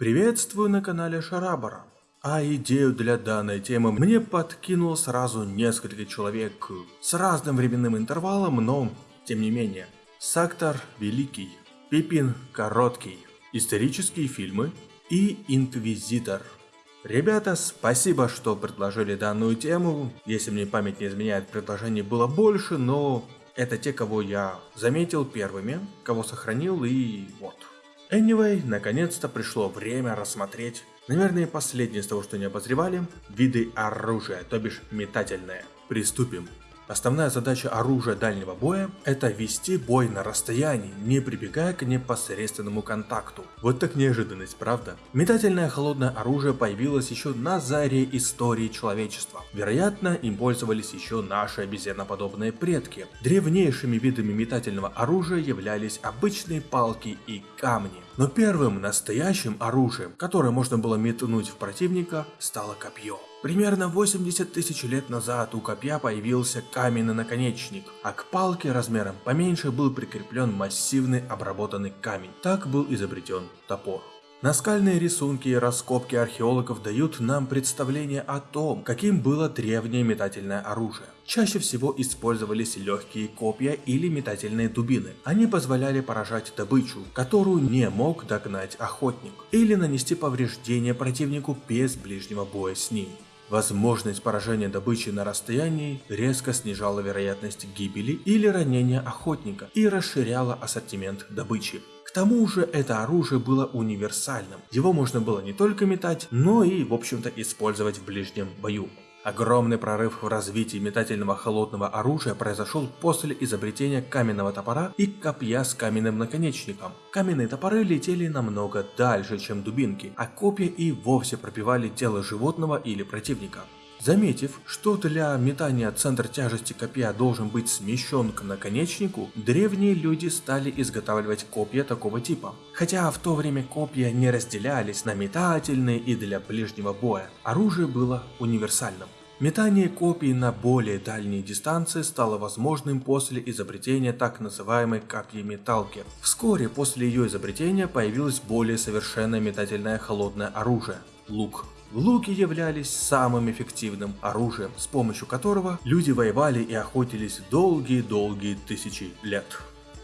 Приветствую на канале Шарабара. А идею для данной темы мне подкинул сразу несколько человек с разным временным интервалом, но тем не менее. Сактор Великий, Пипин Короткий, исторические фильмы и Инквизитор. Ребята, спасибо, что предложили данную тему. Если мне память не изменяет, предложений было больше, но это те, кого я заметил первыми, кого сохранил и вот. Anyway, наконец-то пришло время рассмотреть, наверное, последнее из того, что не обозревали, виды оружия, то бишь метательное. Приступим. Основная задача оружия дальнего боя – это вести бой на расстоянии, не прибегая к непосредственному контакту. Вот так неожиданность, правда? Метательное холодное оружие появилось еще на заре истории человечества. Вероятно, им пользовались еще наши обезьяноподобные предки. Древнейшими видами метательного оружия являлись обычные палки и камни. Но первым настоящим оружием, которое можно было метнуть в противника, стало копье. Примерно 80 тысяч лет назад у копья появился каменный наконечник, а к палке размером поменьше был прикреплен массивный обработанный камень. Так был изобретен топор. Наскальные рисунки и раскопки археологов дают нам представление о том, каким было древнее метательное оружие. Чаще всего использовались легкие копья или метательные дубины. Они позволяли поражать добычу, которую не мог догнать охотник, или нанести повреждения противнику без ближнего боя с ним. Возможность поражения добычи на расстоянии резко снижала вероятность гибели или ранения охотника и расширяла ассортимент добычи. К тому же это оружие было универсальным. Его можно было не только метать, но и в общем-то использовать в ближнем бою. Огромный прорыв в развитии метательного холодного оружия произошел после изобретения каменного топора и копья с каменным наконечником. Каменные топоры летели намного дальше, чем дубинки, а копья и вовсе пробивали тело животного или противника. Заметив, что для метания центр тяжести копья должен быть смещен к наконечнику, древние люди стали изготавливать копья такого типа. Хотя в то время копья не разделялись на метательные и для ближнего боя, оружие было универсальным. Метание копий на более дальние дистанции стало возможным после изобретения так называемой копьеметалки. Вскоре после ее изобретения появилось более совершенное метательное холодное оружие – лук. Луки являлись самым эффективным оружием, с помощью которого люди воевали и охотились долгие-долгие тысячи лет.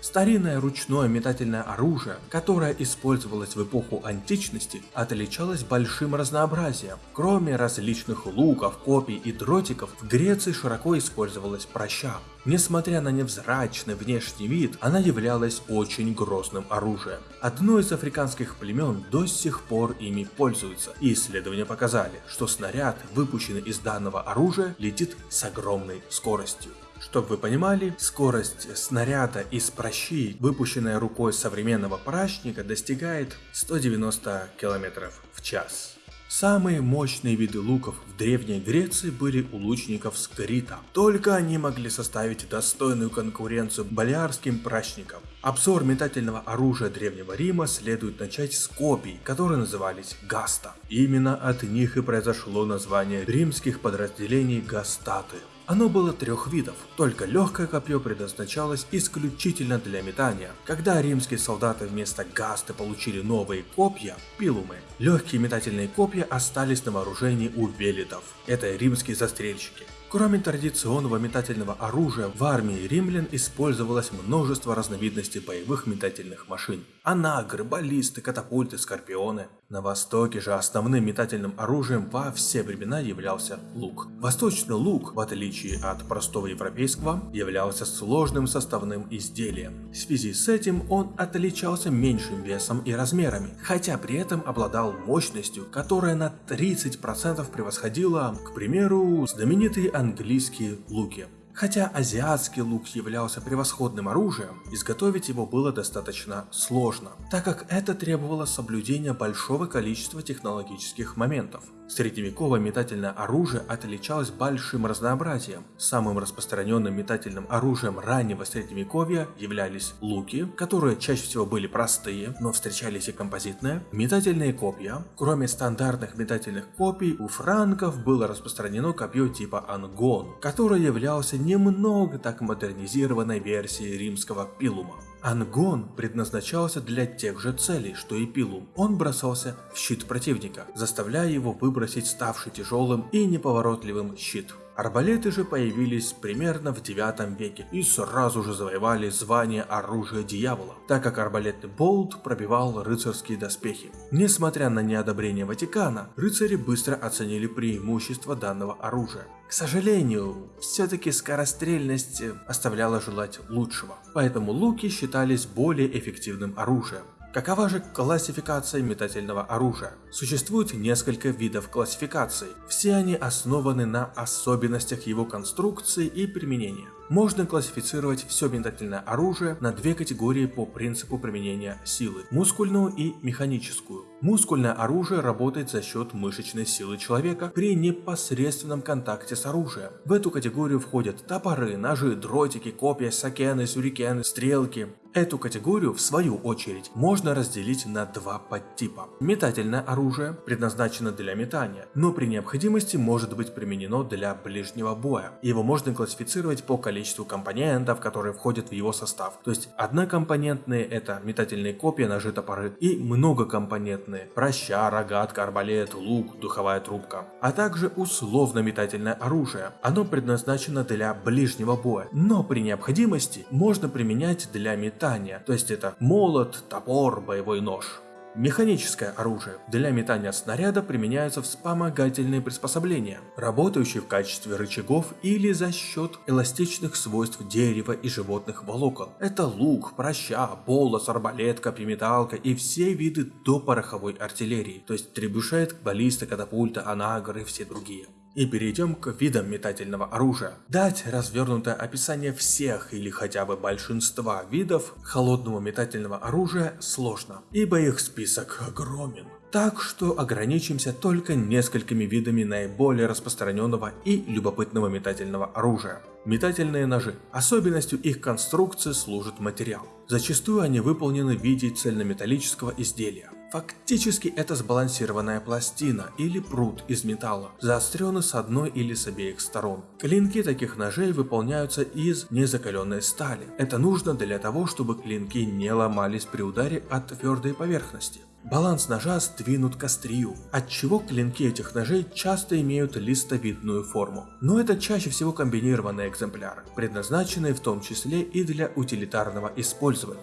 Старинное ручное метательное оружие, которое использовалось в эпоху античности, отличалось большим разнообразием. Кроме различных луков, копий и дротиков, в Греции широко использовалась проща. Несмотря на невзрачный внешний вид, она являлась очень грозным оружием. Одно из африканских племен до сих пор ими пользуется, и исследования показали, что снаряд, выпущенный из данного оружия, летит с огромной скоростью. Чтобы вы понимали, скорость снаряда из прощи, выпущенная рукой современного прачника, достигает 190 км в час. Самые мощные виды луков в Древней Греции были у лучников скрита. Только они могли составить достойную конкуренцию болярским прачникам. Обзор метательного оружия Древнего Рима следует начать с копий, которые назывались гаста. Именно от них и произошло название римских подразделений гастаты. Оно было трех видов, только легкое копье предназначалось исключительно для метания. Когда римские солдаты вместо гасты получили новые копья, пилумы, легкие метательные копья остались на вооружении у велитов. Это римские застрельщики. Кроме традиционного метательного оружия, в армии римлян использовалось множество разновидностей боевых метательных машин. Анагры, баллисты, катапульты, скорпионы. На востоке же основным метательным оружием во все времена являлся лук. Восточный лук, в отличие от простого европейского, являлся сложным составным изделием. В связи с этим он отличался меньшим весом и размерами, хотя при этом обладал мощностью, которая на 30% превосходила, к примеру, знаменитые английские луки. Хотя азиатский лук являлся превосходным оружием, изготовить его было достаточно сложно, так как это требовало соблюдения большого количества технологических моментов. Средневековое метательное оружие отличалось большим разнообразием. Самым распространенным метательным оружием раннего средневековья являлись луки, которые чаще всего были простые, но встречались и композитные, метательные копья. Кроме стандартных метательных копий, у франков было распространено копье типа ангон, которое являлся немного так модернизированной версией римского пилума. Ангон предназначался для тех же целей, что и Пилум. Он бросался в щит противника, заставляя его выбросить ставший тяжелым и неповоротливым щит. Арбалеты же появились примерно в 9 веке и сразу же завоевали звание оружия дьявола, так как арбалетный болт пробивал рыцарские доспехи. Несмотря на неодобрение Ватикана, рыцари быстро оценили преимущество данного оружия. К сожалению, все-таки скорострельность оставляла желать лучшего, поэтому луки считались более эффективным оружием. Какова же классификация метательного оружия? Существует несколько видов классификаций. Все они основаны на особенностях его конструкции и применения. Можно классифицировать все метательное оружие на две категории по принципу применения силы – мускульную и механическую. Мускульное оружие работает за счет мышечной силы человека при непосредственном контакте с оружием. В эту категорию входят топоры, ножи, дротики, копья, сакены, сюрикены, стрелки. Эту категорию, в свою очередь, можно разделить на два подтипа. Метательное оружие предназначено для метания, но при необходимости может быть применено для ближнего боя. Его можно классифицировать по количеству компонентов, которые входят в его состав. То есть однокомпонентные это метательные копья, ножи, топоры и многокомпонентные проща, рогатка, арбалет, лук, духовая трубка. А также условно-метательное оружие. Оно предназначено для ближнего боя, но при необходимости можно применять для метания, то есть это молот, топор, боевой нож. Механическое оружие. Для метания снаряда применяются вспомогательные приспособления, работающие в качестве рычагов или за счет эластичных свойств дерева и животных волокон. Это лук, проща, полос, арбалет, копьеметалка и все виды допороховой артиллерии, то есть требушет, баллиста, катапульта, анагр и все другие. И перейдем к видам метательного оружия. Дать развернутое описание всех или хотя бы большинства видов холодного метательного оружия сложно, ибо их список огромен. Так что ограничимся только несколькими видами наиболее распространенного и любопытного метательного оружия. Метательные ножи. Особенностью их конструкции служит материал. Зачастую они выполнены в виде цельнометаллического изделия. Фактически это сбалансированная пластина или прут из металла, заостренный с одной или с обеих сторон. Клинки таких ножей выполняются из незакаленной стали. Это нужно для того, чтобы клинки не ломались при ударе от твердой поверхности. Баланс ножа сдвинут к острию, отчего клинки этих ножей часто имеют листовидную форму. Но это чаще всего комбинированные экземпляры, предназначенные в том числе и для утилитарного использования.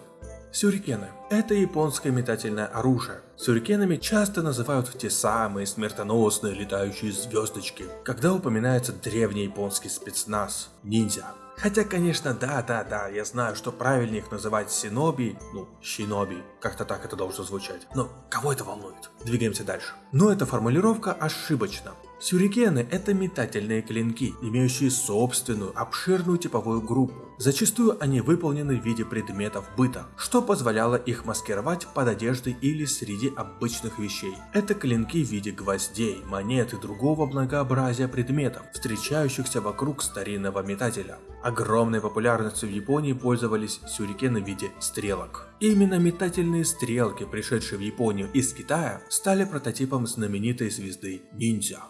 Сюрикены – это японское метательное оружие. Сюрикенами часто называют те самые смертоносные летающие звездочки, когда упоминается древний японский спецназ – ниндзя. Хотя, конечно, да-да-да, я знаю, что правильнее их называть синоби, ну, щиноби, как-то так это должно звучать. Но кого это волнует? Двигаемся дальше. Но эта формулировка ошибочна. Сюрикены – это метательные клинки, имеющие собственную, обширную типовую группу. Зачастую они выполнены в виде предметов быта, что позволяло их маскировать под одеждой или среди обычных вещей. Это клинки в виде гвоздей, монет и другого многообразия предметов, встречающихся вокруг старинного метателя. Огромной популярностью в Японии пользовались сюрикены в виде стрелок. Именно метательные стрелки, пришедшие в Японию из Китая, стали прототипом знаменитой звезды ниндзя.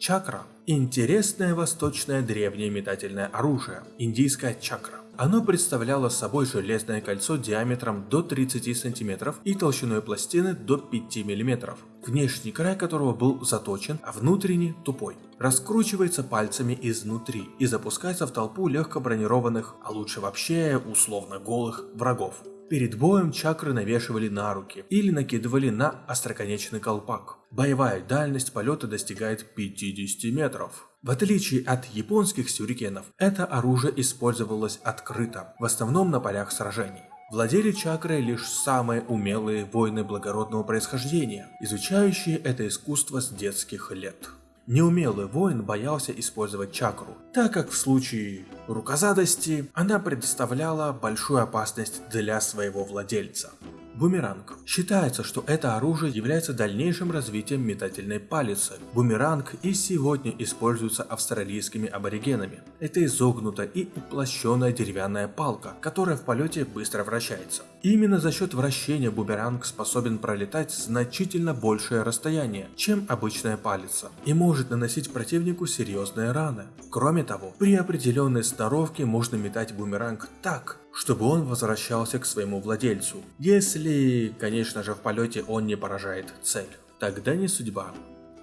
Чакра – интересное восточное древнее метательное оружие, индийская чакра. Оно представляло собой железное кольцо диаметром до 30 см и толщиной пластины до 5 мм, внешний край которого был заточен, а внутренний тупой. Раскручивается пальцами изнутри и запускается в толпу легко бронированных, а лучше вообще условно голых врагов. Перед боем чакры навешивали на руки или накидывали на остроконечный колпак. Боевая дальность полета достигает 50 метров. В отличие от японских сюрикенов, это оружие использовалось открыто, в основном на полях сражений. Владели чакрой лишь самые умелые воины благородного происхождения, изучающие это искусство с детских лет. Неумелый воин боялся использовать чакру, так как в случае рукозадости она представляла большую опасность для своего владельца. Бумеранг. Считается, что это оружие является дальнейшим развитием метательной палицы. Бумеранг и сегодня используется австралийскими аборигенами. Это изогнутая и уплощенная деревянная палка, которая в полете быстро вращается. Именно за счет вращения бумеранг способен пролетать значительно большее расстояние, чем обычная палица, и может наносить противнику серьезные раны. Кроме того, при определенной сноровке можно метать бумеранг так, чтобы он возвращался к своему владельцу, если, конечно же, в полете он не поражает цель. Тогда не судьба.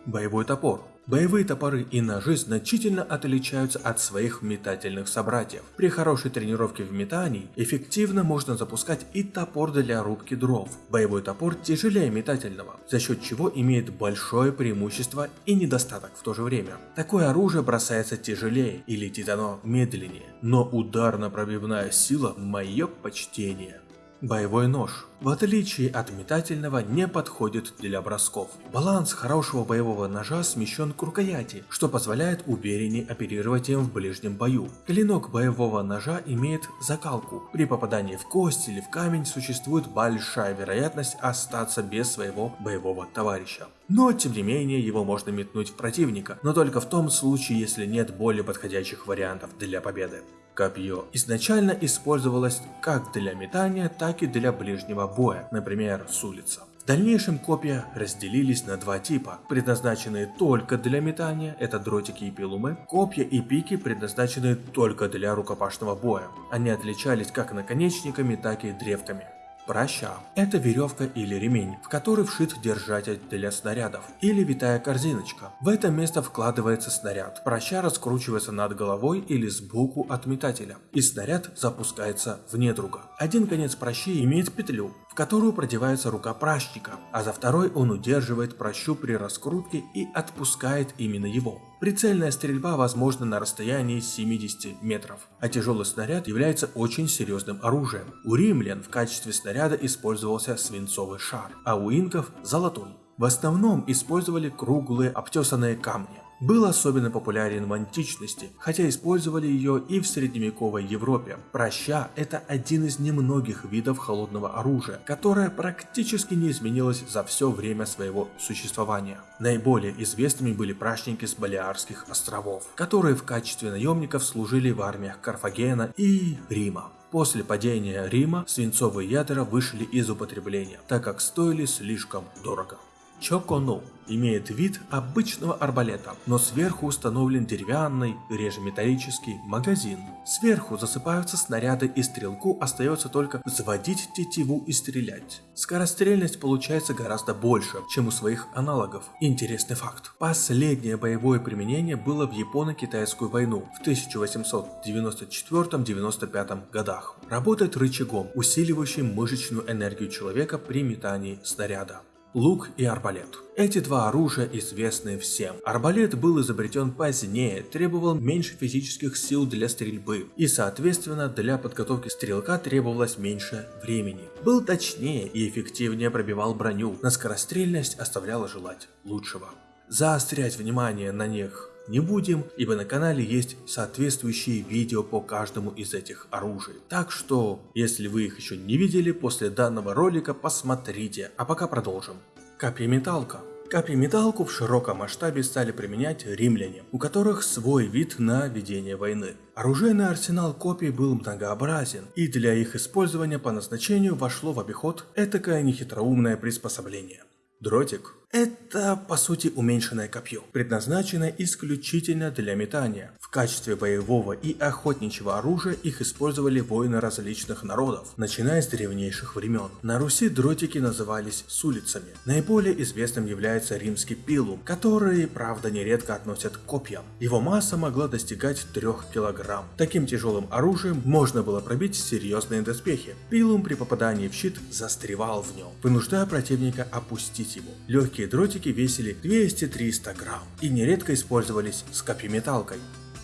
Боевой топор. Боевые топоры и ножи значительно отличаются от своих метательных собратьев. При хорошей тренировке в метании эффективно можно запускать и топор для рубки дров. Боевой топор тяжелее метательного, за счет чего имеет большое преимущество и недостаток в то же время. Такое оружие бросается тяжелее и летит оно медленнее, но ударно-пробивная сила – мое почтение. Боевой нож, в отличие от метательного, не подходит для бросков. Баланс хорошего боевого ножа смещен к рукояти, что позволяет увереннее оперировать им в ближнем бою. Клинок боевого ножа имеет закалку. При попадании в кость или в камень существует большая вероятность остаться без своего боевого товарища. Но тем не менее его можно метнуть в противника, но только в том случае, если нет более подходящих вариантов для победы. Копье изначально использовалось как для метания, так и для ближнего боя, например, с улицы. В дальнейшем копья разделились на два типа, предназначенные только для метания, это дротики и пилумы, копья и пики, предназначенные только для рукопашного боя. Они отличались как наконечниками, так и древками. Праща – это веревка или ремень, в который вшит держатель для снарядов, или витая корзиночка. В это место вкладывается снаряд. Праща раскручивается над головой или сбоку от метателя, и снаряд запускается в недруга. Один конец пращи имеет петлю, которую продевается рука пращика, а за второй он удерживает пращу при раскрутке и отпускает именно его. Прицельная стрельба возможна на расстоянии 70 метров, а тяжелый снаряд является очень серьезным оружием. У римлян в качестве снаряда использовался свинцовый шар, а у инков – золотой. В основном использовали круглые обтесанные камни был особенно популярен в античности, хотя использовали ее и в средневековой Европе. Проща – это один из немногих видов холодного оружия, которое практически не изменилось за все время своего существования. Наиболее известными были пращники с Балиарских островов, которые в качестве наемников служили в армиях Карфагена и Рима. После падения Рима свинцовые ядра вышли из употребления, так как стоили слишком дорого. Чокону имеет вид обычного арбалета, но сверху установлен деревянный, реже металлический, магазин. Сверху засыпаются снаряды и стрелку остается только заводить тетиву и стрелять. Скорострельность получается гораздо больше, чем у своих аналогов. Интересный факт. Последнее боевое применение было в Японо-Китайскую войну в 1894-95 годах. Работает рычагом, усиливающим мышечную энергию человека при метании снаряда лук и арбалет. Эти два оружия известны всем. Арбалет был изобретен позднее, требовал меньше физических сил для стрельбы, и соответственно для подготовки стрелка требовалось меньше времени. Был точнее и эффективнее пробивал броню, на скорострельность оставляла желать лучшего. Заострять внимание на них не будем, ибо на канале есть соответствующие видео по каждому из этих оружий. Так что, если вы их еще не видели, после данного ролика посмотрите. А пока продолжим. Копьеметалка. Копьеметалку в широком масштабе стали применять римляне, у которых свой вид на ведение войны. Оружейный арсенал копий был многообразен, и для их использования по назначению вошло в обиход этакое нехитроумное приспособление. Дротик это, по сути, уменьшенное копье, предназначенное исключительно для метания. В качестве боевого и охотничьего оружия их использовали воины различных народов, начиная с древнейших времен. На Руси дротики назывались сулицами. Наиболее известным является римский пилум, который, правда, нередко относят к копьям. Его масса могла достигать 3 кг. Таким тяжелым оружием можно было пробить серьезные доспехи. Пилум при попадании в щит застревал в нем, вынуждая противника опустить его. Легкий Короткие дротики весили 200-300 грамм и нередко использовались с копьеметалкой.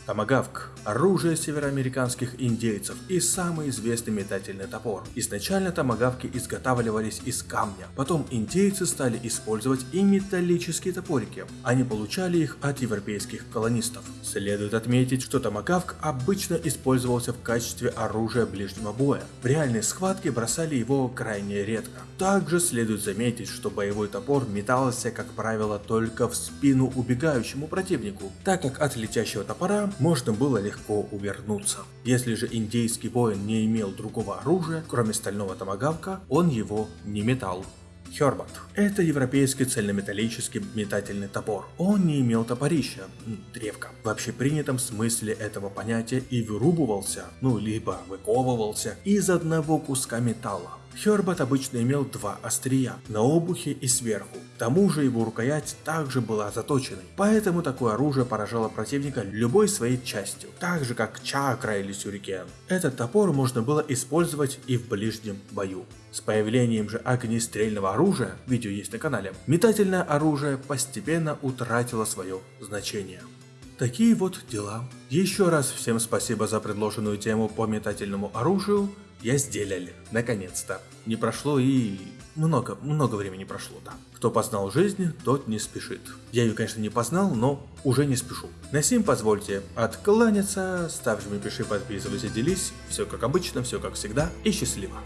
Томагавк – оружие североамериканских индейцев и самый известный метательный топор. Изначально томагавки изготавливались из камня, потом индейцы стали использовать и металлические топорики. Они получали их от европейских колонистов. Следует отметить, что томагавк обычно использовался в качестве оружия ближнего боя. В реальной схватке бросали его крайне редко. Также следует заметить, что боевой топор метался, как правило, только в спину убегающему противнику, так как от летящего топора можно было легко увернуться. Если же индейский воин не имел другого оружия, кроме стального томагавка, он его не метал. Хербат. Это европейский цельнометаллический метательный топор. Он не имел топорища, древка, в общепринятом смысле этого понятия и вырубывался, ну либо выковывался из одного куска металла. Хербат обычно имел два острия, на обухе и сверху. К тому же его рукоять также была заточенной, поэтому такое оружие поражало противника любой своей частью, так же как чакра или сюрикен. Этот топор можно было использовать и в ближнем бою. С появлением же огнестрельного оружия, видео есть на канале, метательное оружие постепенно утратило свое значение. Такие вот дела. Еще раз всем спасибо за предложенную тему по метательному оружию я сделали, наконец-то. Не прошло и... много, много времени прошло, да. Кто познал жизнь, тот не спешит. Я ее, конечно, не познал, но уже не спешу. На сим позвольте откланяться, ставь, жми, пиши, подписывайся, делись. Все как обычно, все как всегда и счастливо.